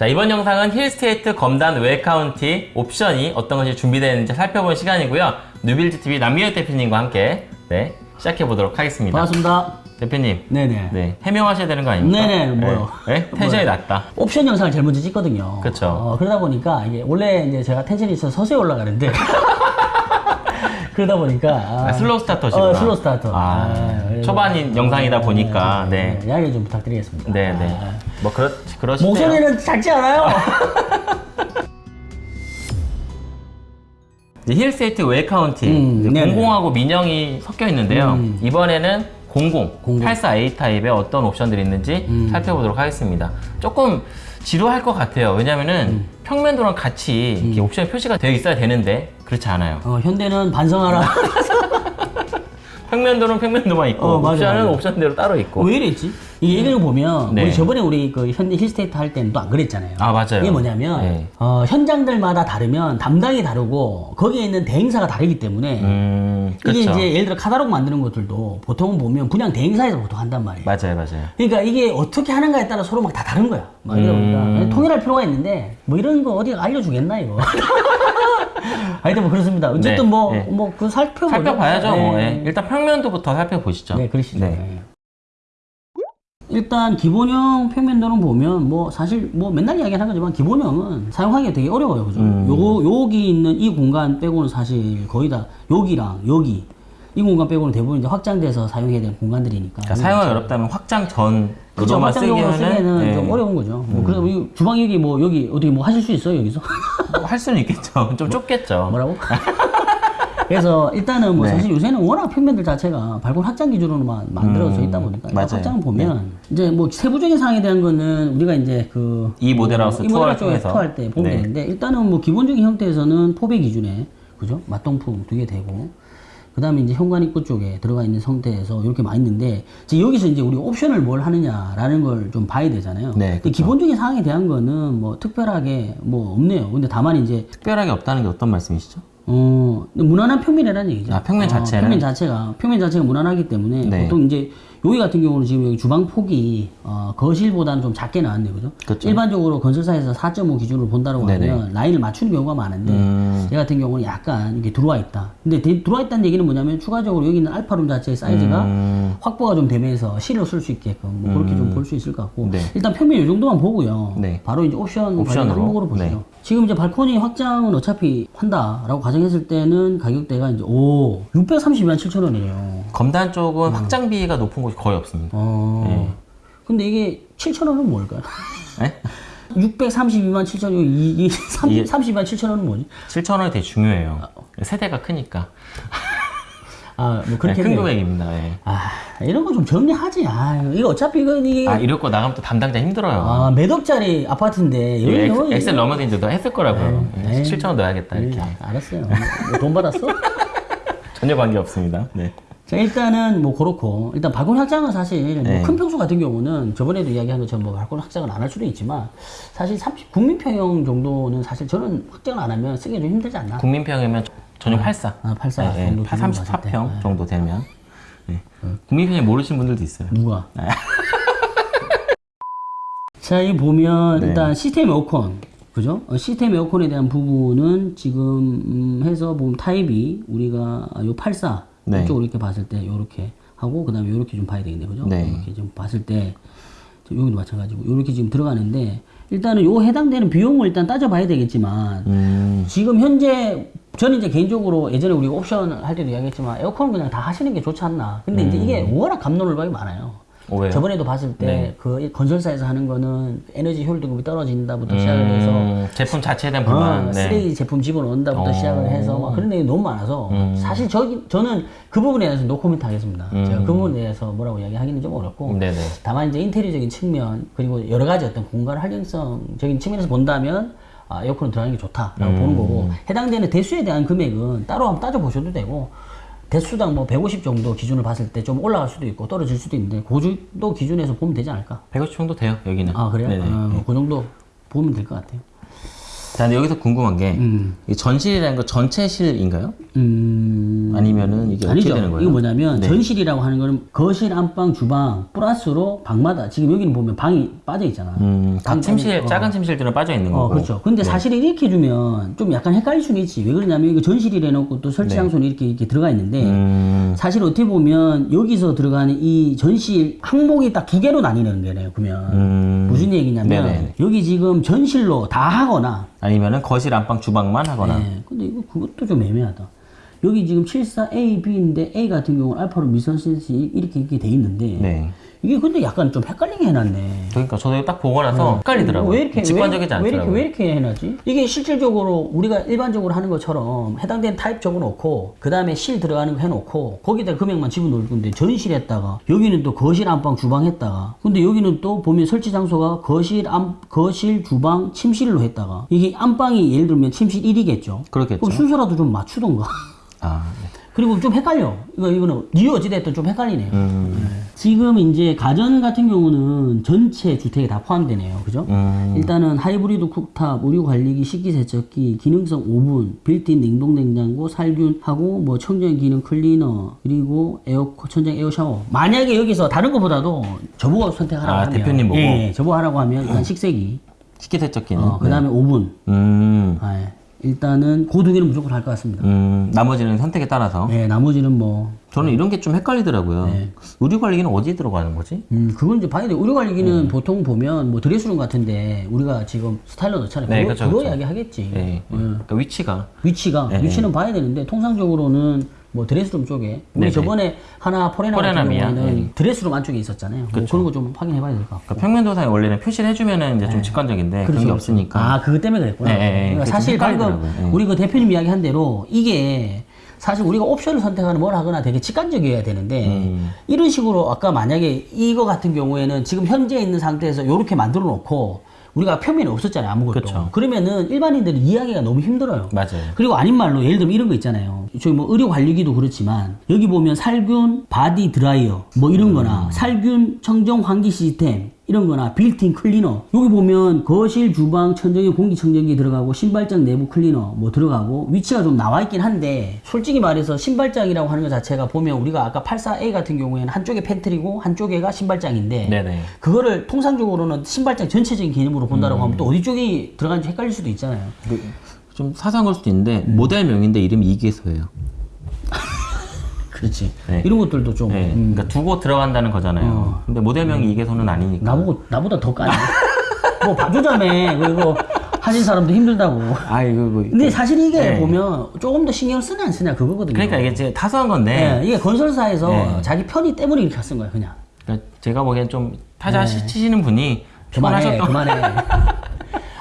자, 이번 영상은 힐스테이트 검단 웰카운티 옵션이 어떤 것이 준비되어 있는지 살펴볼 시간이고요. 뉴빌드TV 남미혁 대표님과 함께 네, 시작해 보도록 하겠습니다. 반갑습니다. 대표님, 네네. 네, 해명하셔야 되는 거 아닙니까? 네네, 뭐요? 네, 네? 텐션이 낮다. 옵션 영상을 제일 먼저 찍거든요. 그쵸. 어, 그러다 보니까 이게 원래 이제 제가 텐션이 있어서 서서히 올라가는데 그러다 보니까 아, 아, slow starter시구나. 어, 슬로우 starter. 아, 그래서- 초반인 영상이다 보니까, 네. 양해 좀 부탁드리겠습니다. 네, 네. 아, 뭐, 그렇, 그러시네요. 목소리는 작지 않아요? 힐스테이트 웰카운티 음. 공공하고 민영이 섞여 있는데요. 음. 이번에는 00, 공공. 84A 타입에 어떤 옵션들이 있는지 음. 살펴보도록 하겠습니다. 조금 지루할 것 같아요. 왜냐면은 음. 평면도랑 같이 이렇게 옵션 표시가 되어 있어야 되는데 그렇지 않아요. 어, 현대는 반성하라. 평면도는 평면도만 있고 어, 맞아, 옵션은 맞아. 옵션대로 따로 있고. 왜 이랬지? 이게 얘기를 보면 네. 우리 저번에 우리 그 현대 힐스테이트 할 때는 또 안 그랬잖아요. 아, 맞아요. 이게 뭐냐면 네. 어, 현장들마다 다르면 담당이 다르고 거기에 있는 대행사가 다르기 때문에 음, 이게 그렇죠. 이제 예를 들어 카다로그 만드는 것들도 보통 보면 분양 대행사에서 보통 한단 말이에요. 맞아요, 맞아요. 그러니까 이게 어떻게 하는가에 따라 서로 막 다 다른 거야. 막 이러다 보니까 음. 통일할 필요가 있는데 뭐 이런 거 어디가 알려주겠나 이거. 하여튼 뭐 그렇습니다. 어쨌든 네, 뭐 네. 뭐 그 살펴보죠. 살펴봐야죠. 뭐. 네. 예. 일단 평면도부터 살펴보시죠. 네, 그러시죠. 네. 네. 일단 기본형 평면도는 보면 뭐 사실 뭐 맨날 이야기하는 거지만 기본형은 사용하기가 되게 어려워요. 그죠? 음. 요 여기 있는 이 공간 빼고는 사실 거의 다 여기랑 여기 이 공간 빼고는 대부분 이제 확장돼서 사용해야 되는 공간들이니까. 그러니까 사용하기 어렵다면 확장 그렇죠. 전으로만 확장용으로 쓰기에는 쓰기에는 예. 좀 어려운 거죠. 뭐 그래서 이 주방 여기 뭐 여기 어떻게 뭐 하실 수 있어요 여기서? 뭐할 수는 있겠죠. 좀 좁겠죠. 뭐라고? 그래서 일단은 뭐 네. 사실 요새는 워낙 평면들 자체가 발권 확장 기준으로만 만들어져 음, 있다 보니까 맞아요. 확장을 보면 이제 뭐 세부적인 사항에 대한 거는 우리가 이제 그 이 모델하우스 이 투어를 모델하우스 쪽에 통해서. 투어할 때 보면 네. 되는데 일단은 뭐 기본적인 형태에서는 포배 기준에 그죠 맞동풍 두개 되고 그 다음에 이제 현관 입구 쪽에 들어가 있는 상태에서 이렇게 많이 있는데 이제 여기서 이제 우리 옵션을 뭘 하느냐라는 걸 좀 봐야 되잖아요. 네, 근데 그쵸. 기본적인 사항에 대한 거는 뭐 특별하게 뭐 없네요. 근데 다만 이제 특별하게 없다는 게 어떤 말씀이시죠? 어, 무난한 평면이라는 얘기죠. 아, 평면 어, 자체는? 평면 자체가, 평면 자체가 무난하기 때문에 네. 보통 이제 여기 같은 경우는 지금 여기 주방 폭이 어, 거실보다는 좀 작게 나왔네요. 그죠? 그쵸. 일반적으로 건설사에서 4.5 기준으로 본다고 네네. 하면 라인을 맞추는 경우가 많은데 음. 얘 같은 경우는 약간 이게 들어와 있다. 근데 데- 들어와 있다는 얘기는 뭐냐면 추가적으로 여기 있는 알파룸 자체의 사이즈가 음, 확보가 좀 되면서 실로 쓸수 있게끔 뭐 그렇게 좀볼 수 있을 것 같고 네. 일단 평면 이 정도만 보고요. 네. 바로 이제 옵션 옵션으로? 항목으로 보시죠. 네. 지금 이제 발코니 확장은 어차피 한다라고 가정했을 때는 가격대가 이제 오 632만 7천 원이에요. 검단 쪽은 확장비가 높은 곳이 거의 없습니다. 어. 네. 근데 이게 7천 원은 뭘까요? 네? 632만 7천 원, 이게 30, 이게- 30만 7천 원은 뭐지? 7천 원이 되게 중요해요. 세대가 크니까. 아, 뭐 네, 그렇게 큰 했네요. 금액입니다. 예. 아, 이런 거 좀 정리하지. 아, 이거 어차피 이거 이게 아, 거 나가면 또 담당자 힘들어요. 아, 몇 억짜리 아파트인데 이거 여기 엑- 여기- 엑셀 넘어진데도 했을 거라고요. 네. 예, 7천 원 넣어야겠다 이렇게. 네, 알았어요. 뭐돈 받았어? 전혀 관계 없습니다. 네. 자, 일단은 뭐 그렇고 일단 발권 확장은 사실 네. 뭐큰 평수 같은 경우는 저번에도 이야기한 것처럼 뭐 발권 확장을 안 할 수도 있지만 사실 30 국민평형 정도는 사실 저는 확장을 안 하면 쓰기 좀 힘들지 않나? 국민평이면 전용 84. 아, 84 네, 정도 네, 때. 34평 정도 되면. 네. 국민평이 모르시는 분들도 있어요. 누가? 네. 자, 이 보면 네. 일단 시스템 에어컨 그죠? 어, 시스템 에어컨에 대한 부분은 지금 음, 해서 보면 타입이 우리가 요 84 네. 이쪽으로 이렇게 봤을 때 요렇게 하고 그 다음에 요렇게 좀 봐야 되겠네요. 그죠? 네. 이렇게 좀 봤을 때저 여기도 마찬가지고 요렇게 지금 들어가는데 일단은 요 해당되는 비용을 일단 따져봐야 되겠지만 음, 지금 현재 저는 이제 개인적으로 예전에 우리가 옵션 할 때도 이야기했지만 에어컨 그냥 다 하시는 게 좋지 않나. 근데 이제 이게 워낙 감론을박이 많아요. 어, 왜요? 저번에도 봤을 때 네. 그 건설사에서 하는 거는 에너지 효율등급이 떨어진다부터 시작을 해서 음, 제품 자체에 대한 불만. 어, 네. 쓰레기 제품 집어넣는다부터 어. 시작을 해서 막 그런 내용이 너무 많아서 음. 사실 저기 저는 그 부분에 대해서 노코멘트 하겠습니다. 음. 제가 그 부분에 대해서 뭐라고 이야기하기는 좀 어렵고 네네. 다만 이제 인테리어적인 측면 그리고 여러 가지 어떤 공간 활용성적인 측면에서 본다면 아, 에어컨은 들어가는 게 좋다라고 음. 보는 거고 해당되는 대수에 대한 금액은 따로 한번 따져 보셔도 되고 대수당 뭐 150 정도 기준을 봤을 때 좀 올라갈 수도 있고 떨어질 수도 있는데 그 정도 기준에서 보면 되지 않을까? 150 정도 돼요, 여기는. 아 그래요? 네네. 어, 뭐그 정도 보면 될 것 같아요. 자, 근데 여기서 궁금한 게, 음. 이 전실이라는 거 전체 실인가요? 음. 아니면은 이게 아니죠. 되는 거예요? 이거 뭐냐면 네. 전실이라고 하는 거는 거실, 안방, 주방 플러스로 방마다 지금 여기는 보면 방이 빠져 있잖아. 음, 각 방- 침실 어. 작은 침실들은 빠져 있는 거고. 어, 그렇죠. 근데 사실 이렇게 해주면 좀 약간 헷갈릴 수는 있지. 왜 그러냐면 이거 전실이라 해놓고 또 설치 장소는 이렇게 이렇게 들어가 있는데 네. 음, 사실 어떻게 보면 여기서 들어가는 이 전실 항목이 딱 두 개로 나뉘는 거네요. 그러면 음. 무슨 얘기냐면 네네. 여기 지금 전실로 다 하거나 아니면은 거실 안방 주방만 하거나. 네. 근데 이거 그것도 좀 애매하다. 여기 지금 74A, B인데 A 같은 경우는 알파로 미선센시 이렇게 이렇게 돼 있는데 네. 이게 근데 약간 좀 헷갈리게 해놨네. 그러니까 저도 딱 보고 나서 헷갈리더라고요. 왜 이렇게 직관적이지 왜, 왜 이렇게 않더라고요. 왜 이렇게 해놨지? 이게 실질적으로 우리가 일반적으로 하는 것처럼 해당되는 타입 적어놓고 그 다음에 실 들어가는 거 해놓고 거기다 금액만 집어넣을 건데 전실했다가 여기는 또 거실 안방 주방 했다가 근데 여기는 또 보면 설치 장소가 거실 안 거실 주방 침실로 했다가 이게 안방이 예를 들면 침실 1이겠죠. 그렇겠죠. 그럼 순서라도 좀 맞추던가. 아, 네. 그리고 좀 헷갈려. 이거, 이거는, 니 어찌됐든 좀 헷갈리네요. 음, 네. 지금 이제 가전 같은 경우는 전체 주택에 다 포함되네요. 그죠? 음, 일단은 하이브리드 cooktop, 의류 관리기, 식기 세척기, 기능성 오븐, 빌트인 냉동 냉장고, 살균하고 뭐 청정 기능 클리너, 그리고 에어컨, 천장 에어 샤워. 만약에 여기서 다른 것보다도 저보고 선택하라고 아, 하면 대표님 보고? 예, 예, 저보고 하라고 하면 일단 식세기, 식기 세척기는. 어, 그다음에 오븐. 음, 아, 예. 일단은 걔는 무조건 할 것 같습니다. 음, 나머지는 선택에 따라서. 예, 나머지는 뭐 저는 이런 게 좀 헷갈리더라고요. 네. 의류 관리기는 어디에 들어가는 거지? 음, 그건 이제 봐야 돼. 의료 관리기는 음. 보통 보면 뭐 드레스룸 같은데 우리가 지금 스타일러 넣잖아요. 네, 그거, 그거 그쵸. 이야기 하겠지. 네. 그러니까 위치가. 위치가 네, 위치는 봐야 되는데 통상적으로는 뭐 드레스룸 쪽에 우리 네, 네. 저번에 하나 포레나 같은 포레나미아, 경우에는 네. 드레스룸 안쪽에 있었잖아요. 뭐 그런 거 좀 확인해 봐야 될 것 같고. 그러니까 평면도상에 원래는 표시를 해주면은 이제 좀 직관적인데 그런 게 없으니까. 네. 아, 그것 때문에 그랬구나. 네, 네, 네. 그러니까 사실 좀 방금. 네. 우리 그 대표님 이야기 한 대로 이게 사실 우리가 옵션을 선택하는 뭘 하거나 되게 직관적이어야 되는데 음. 이런 식으로 아까 만약에 이거 같은 경우에는 지금 현재 있는 상태에서 이렇게 만들어 놓고 우리가 표면이 없었잖아요 아무것도 그쵸. 그러면은 일반인들은 이해하기가 너무 힘들어요 맞아요. 그리고 아닌 말로 예를 들면 이런 거 있잖아요. 저기 뭐 의류 관리기도 그렇지만 여기 보면 살균 body dryer 뭐 이런 거나 살균 청정 환기 시스템 이런 거나 빌트인 클리너 여기 보면 거실 주방 천정에 공기청정기 들어가고 신발장 내부 클리너 뭐 들어가고 위치가 좀 나와 있긴 한데 솔직히 말해서 신발장이라고 하는 것 자체가 보면 우리가 아까 84A 같은 경우에는 한쪽에 pantry고 한쪽에가 신발장인데 네네. 그거를 통상적으로는 신발장 전체적인 개념으로 본다라고 하면 또 어디 쪽이 들어간지 헷갈릴 수도 있잖아요. 그, 좀 사소한 걸 수도 있는데 음. 모델명인데 이름이 이계소예요. 그렇지. 네. 이런 것들도 좀 네. 음, 그러니까 두고 들어간다는 거잖아요. 근데 모델명이 이계소는 아니니까. 나보고 나보다 더 까네. 뭐 봐주자며 그리고 하신 사람도 힘들다고. 아 이거 뭐. 근데 사실 이게 네. 보면 조금 더 신경 쓰냐 안 쓰냐 그거거든요. 그러니까 이게 이제 타소한 건데. 네, 이게 건설사에서 네. 자기 편의 때문에 이렇게 쓴 거야 그냥. 그러니까 제가 보기엔 좀 타자 시 치시는 분이 네. 그만해, 그만해.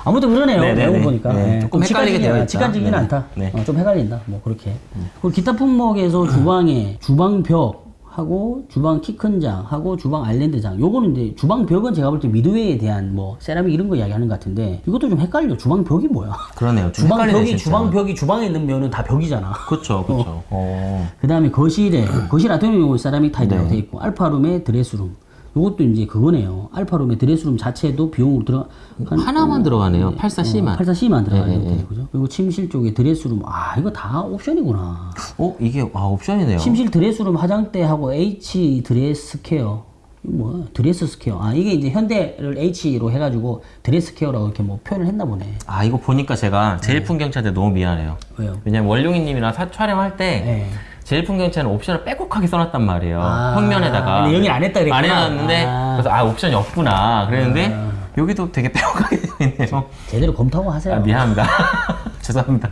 아무튼 그러네요. 네, 네, 내용 네. 보니까 네, 네, 조금 좀 헷갈리게 되어 있다. 직관적이긴 네. 않다. 네. 어, 좀 헷갈린다. 뭐 그렇게. 그리고 기타 품목에서 주방에 주방 벽 하고 주방 키 큰 장 하고 주방 아일랜드장 요거는 이제 주방 벽은 제가 볼 때 미드웨이에 대한 뭐 세라믹 이런 거 이야기하는 것 같은데 이것도 좀 헷갈려 주방 벽이 뭐야 그러네요. 좀 주방 벽이 진짜. 주방 벽이 주방에 있는 면은 다 벽이잖아 그렇죠, 그렇죠. 어. 그 다음에 거실에 거실 경우 세라믹 타일이라고 네. 돼 있고 알파룸에 드레스룸 요것도 이제 그거네요 alpha room에 dress room 자체도 비용으로 들어 한 하나만 들어가네요. 84C만. 84C만 들어가는 네, 네, 형태 그죠? 그리고 침실 쪽에 dress room 아 이거 다 옵션이구나. 어 이게 아 옵션이네요. 침실 dress room 화장대하고 H dress care 뭐야? dress square. 아 이게 이제 현대를 H로 해가지고 dress care라고 이렇게 뭐 표현을 했나 보네. 아 이거 보니까 제가 제일 풍경차한테 너무 미안해요. 왜요? 왜냐면 원룡이님이랑 사- 촬영할 때 네. 제일 풍경차는 옵션을 빼곡하게 써놨단 말이에요. 아, 평면에다가. 근데 여긴 안 했다 그랬구나. 안 해놨는데 아. 그래서 아 옵션이 없구나. 그랬는데 여기도 되게 빼곡하게 되어 있네요. 제대로 검토하고 하세요. 아 미안합니다. 죄송합니다.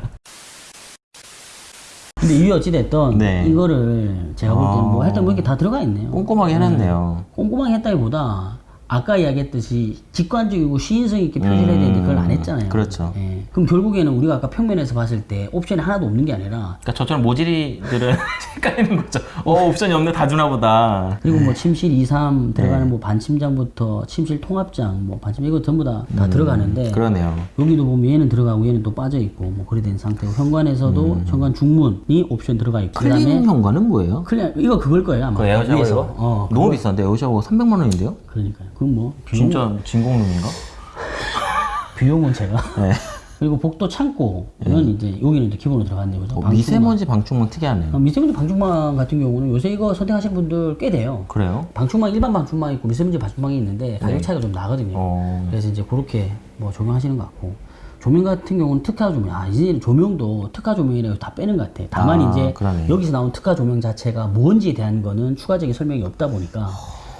근데 이유 어찌 됐던 네. 이거를 제가 볼 때는 뭐 했던 거 이렇게 다 들어가 있네요. 꼼꼼하게 해놨네요. 꼼꼼하게 했다기보다 아까 이야기했듯이 직관적이고 시인성 있게 표시를 해야 되는데 그걸 안 했잖아요. 그렇죠. 예. 그럼 결국에는 우리가 아까 평면에서 봤을 때 옵션이 하나도 없는 게 아니라 그러니까 저처럼 모질이들은 헷갈리는 거죠. 어 옵션이 없네 다 주나 보다. 그리고 뭐 침실 2, 3 들어가는 네. 뭐 반침장부터 침실 통합장 뭐 반침 이거 전부 다다 들어가는데 음, 그러네요. 여기도 보면 얘는 들어가고 얘는 또 빠져 있고 뭐 그래 된 상태고 현관에서도 현관 중문이 옵션 들어가 있고 클린 현관은 뭐예요? 그냥 이거 그걸 거예요 아마 그 에어샤워. 이거? 어 너무 비싼데 에어샤워 300만 원인데요? 그러니까요 그건 뭐 비용, 진짜 진공룸인가? 비용은 제가 네. 그리고 복도 창고는 이제 여기는 이제 기본으로 들어갔네요. 어, 방충망. 미세먼지 방충망 특이하네요. 어, 미세먼지 방충망 같은 경우는 요새 이거 선택하시는 분들 꽤 돼요. 그래요? 방충망 일반 방충망이 있고 미세먼지 방충망이 있는데 가격 차이가 좀 나거든요. 네. 어. 그래서 이제 그렇게 뭐 적용하시는 것 같고 조명 같은 경우는 특화 조명 아 이제 조명도 특화 조명이라고 다 빼는 것 같아. 다만 아, 이제 그러네. 여기서 나온 특화 조명 자체가 뭔지에 대한 거는 추가적인 설명이 없다 보니까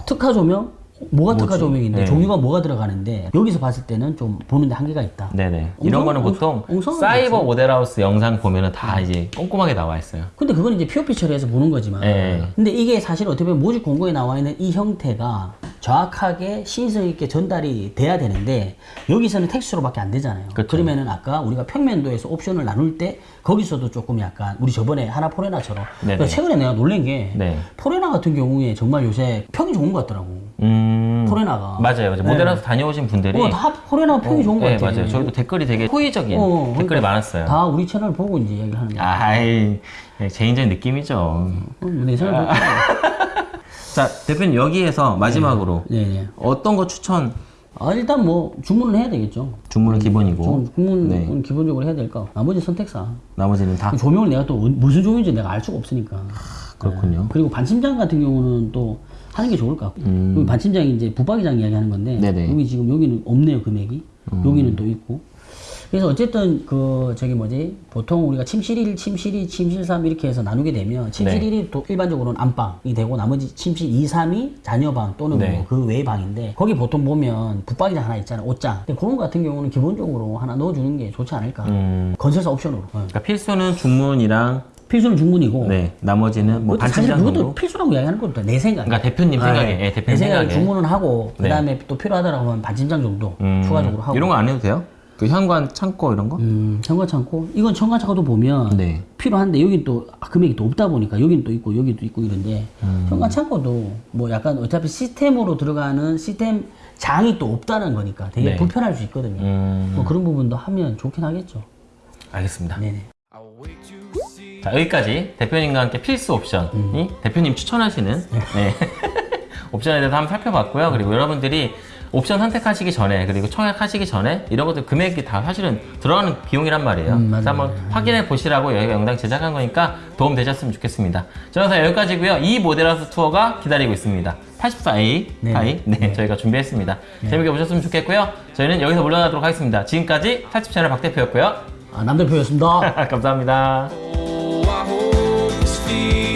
특화 조명 뭐가 특화 조명인데 네. 종류가 뭐가 들어가는데 여기서 봤을 때는 좀 보는데 한계가 있다. 네네. 이런 엉성- 거는 보통 엉성한 사이버. 모델하우스 영상 보면은 다 이제 꼼꼼하게 나와 있어요. 근데 그건 이제 POP 처리해서 보는 거지만 네. 근데 이게 사실 어떻게 보면 모집 공고에 나와 있는 이 형태가 정확하게 신성 있게 전달이 돼야 되는데 여기서는 텍스트로밖에 안 되잖아요. 그쵸. 그러면은 아까 우리가 평면도에서 옵션을 나눌 때 거기서도 조금 약간 우리 저번에 하나 포레나처럼. 그러니까 최근에 내가 놀란 게 네. 포레나 같은 경우에 정말 요새 평이 좋은 것 같더라고. 음. 포레나가. 맞아요. 맞아요. 네. 모델하우스 다녀오신 분들이 어, 다 포레나 평이 좋은 것 네, 같아. 맞아요. 저희도 댓글이 되게 호의적인 어, 댓글이 그러니까 많았어요. 다 우리 채널 보고 이제 얘기를 하는 거야. 아이, 네, 개인적인 느낌이죠. 어, 내 채널 보고. 자, 대표님 여기에서 마지막으로 네 네. 어떤 거 추천? 아, 일단 뭐 주문을 해야 되겠죠. 주문은 기본이고 좀 주문은 네. 기본적으로 해야 될까? 나머지 선택사. 나머지는 다 조명을 내가 또 어- 무슨 조명인지 내가 알 수가 없으니까. 그렇군요. 그리고 반침장 같은 경우는 또 하는 게 좋을 것 같고. 여기 반침장이 이제 붙박이장 이야기하는 건데 음. 네네. 음. 여기 지금 여기는 없네요 금액이. 여기는 또 있고. 그래서 어쨌든 그 저기 뭐지 보통 우리가 침실 1, 침실 2, 침실 3 이렇게 해서 나누게 되면 침실 네. 1이 또 일반적으로는 안방이 되고 나머지 침실 2, 3이 자녀방 또는 네. 뭐그 외의 방인데 거기 보통 보면 붙박이장 하나 있잖아요 옷장 근데 그런 거 같은 경우는 기본적으로 하나 넣어주는 게 좋지 않을까 음. 건설사 옵션으로 어. 그러니까 필수는 중문이랑 필수는 중문이고 네 나머지는 뭐 사실 그것도 정도. 필수라고 이야기하는 것도 내 생각. 그러니까 대표님 생각에, 예, 대표님 내 생각에 생각에. 주문은 하고 네. 그다음에 또 필요하다라고 하면 반진장 정도 음, 추가적으로 하고. 이런 거 안 해도 돼요? 그 현관 창고 이런 거? 음, 청관 창고. 이건 청관 창고도 보면 네. 필요한데 여긴 또 아, 금액이 또 없다 보니까 여긴 또 있고 여기도 있고 이런데 음. 청관 창고도 뭐 약간 어차피 시스템으로 들어가는 시스템 장이 또 없다는 거니까 되게 네. 불편할 수 있거든요. 음, 뭐 그런 부분도 하면 좋긴 하겠죠. 알겠습니다. 네네. 자 여기까지 대표님과 함께 필수 옵션이 음. 대표님 추천하시는 네. 옵션에 대해서 한번 살펴봤고요. 그리고 여러분들이 옵션 선택하시기 전에 그리고 청약하시기 전에 이런 것들 금액이 다 사실은 들어가는 비용이란 말이에요. 음, 그래서. 한번 확인해 보시라고 여기가 영상 제작한 거니까 도움 되셨으면 좋겠습니다. 저 영상 여기까지고요. 이 모델하우스 투어가 기다리고 있습니다. 84A 네. 타입 네, 저희가 준비했습니다. 재밌게 보셨으면 좋겠고요. 저희는 여기서 물러나도록 하겠습니다. 지금까지 탈집 채널 박 대표였고요. 아, 남대표였습니다. 감사합니다. see.